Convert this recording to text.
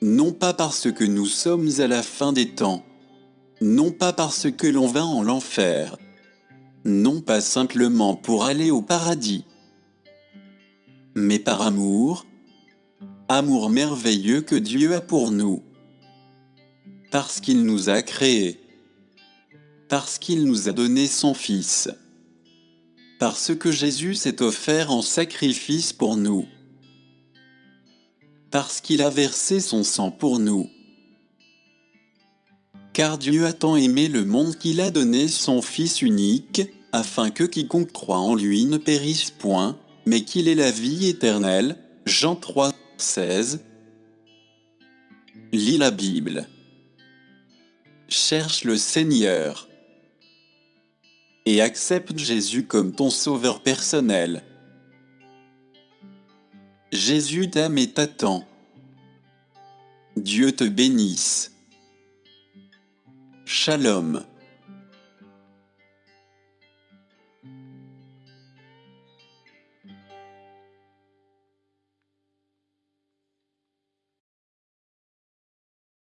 non pas parce que nous sommes à la fin des temps, non pas parce que l'on va en l'enfer, non pas simplement pour aller au paradis, mais par amour, amour merveilleux que Dieu a pour nous, parce qu'il nous a créés, parce qu'il nous a donné son Fils, parce que Jésus s'est offert en sacrifice pour nous, parce qu'il a versé son sang pour nous. Car Dieu a tant aimé le monde qu'il a donné son Fils unique, afin que quiconque croit en lui ne périsse point, mais qu'il ait la vie éternelle. Jean 3, 16. Lis la Bible. Cherche le Seigneur. Et accepte Jésus comme ton sauveur personnel. Jésus t'aime et t'attend. Dieu te bénisse. Shalom.